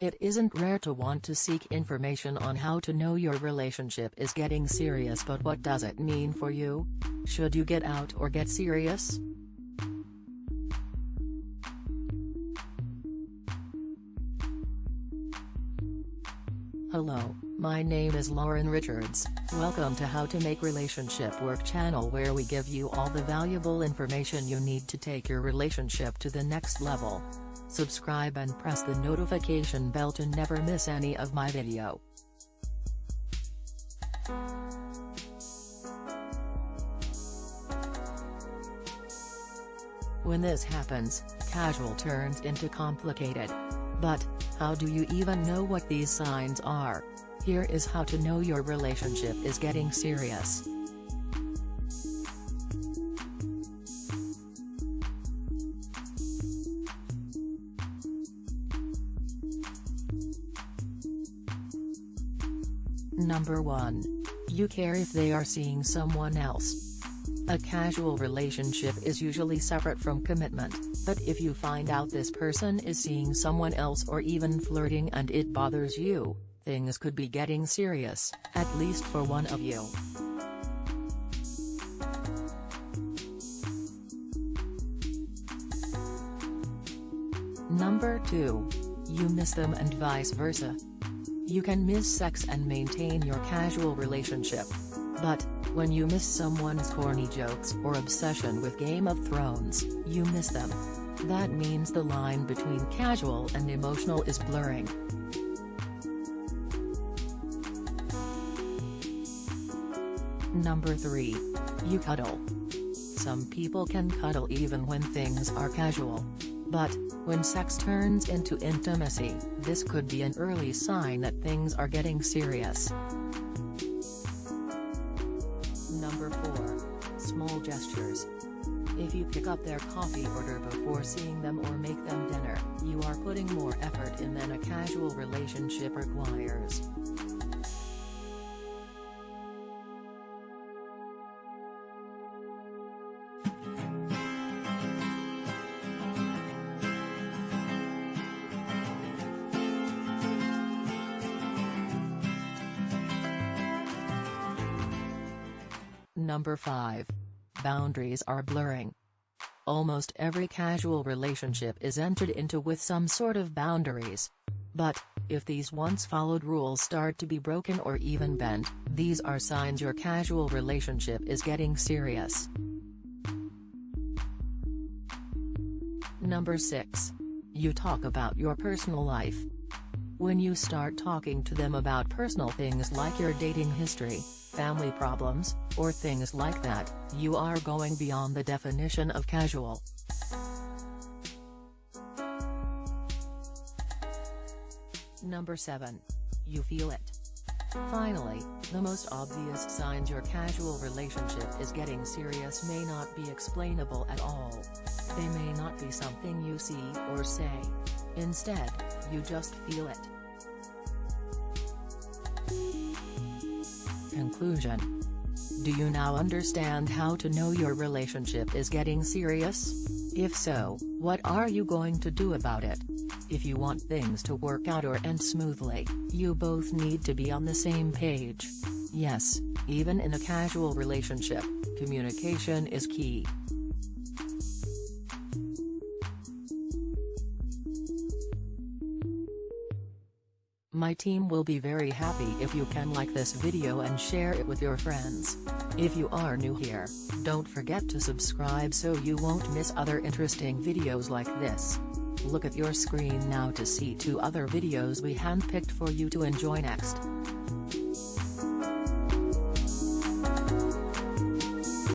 It isn't rare to want to seek information on how to know your relationship is getting serious but what does it mean for you? Should you get out or get serious? Hello, my name is Lauren Richards, welcome to How to Make Relationship Work channel where we give you all the valuable information you need to take your relationship to the next level. Subscribe and press the notification bell to never miss any of my video. When this happens, casual turns into complicated. But, how do you even know what these signs are? Here is how to know your relationship is getting serious. Number 1. You care if they are seeing someone else. A casual relationship is usually separate from commitment, but if you find out this person is seeing someone else or even flirting and it bothers you, things could be getting serious, at least for one of you. Number 2. You miss them and vice versa. You can miss sex and maintain your casual relationship. But, when you miss someone's corny jokes or obsession with Game of Thrones, you miss them. That means the line between casual and emotional is blurring. Number 3. You cuddle. Some people can cuddle even when things are casual. But, when sex turns into intimacy, this could be an early sign that things are getting serious. Number 4. Small gestures. If you pick up their coffee order before seeing them or make them dinner, you are putting more effort in than a casual relationship requires. Number 5. Boundaries are blurring. Almost every casual relationship is entered into with some sort of boundaries. But, if these once followed rules start to be broken or even bent, these are signs your casual relationship is getting serious. Number 6. You talk about your personal life. When you start talking to them about personal things like your dating history, family problems, or things like that, you are going beyond the definition of casual. Number 7. You feel it. Finally, the most obvious signs your casual relationship is getting serious may not be explainable at all. They may not be something you see or say. Instead, you just feel it. Conclusion Do you now understand how to know your relationship is getting serious? If so, what are you going to do about it? If you want things to work out or end smoothly, you both need to be on the same page. Yes, even in a casual relationship, communication is key. My team will be very happy if you can like this video and share it with your friends. If you are new here, don't forget to subscribe so you won't miss other interesting videos like this. Look at your screen now to see two other videos we handpicked for you to enjoy next.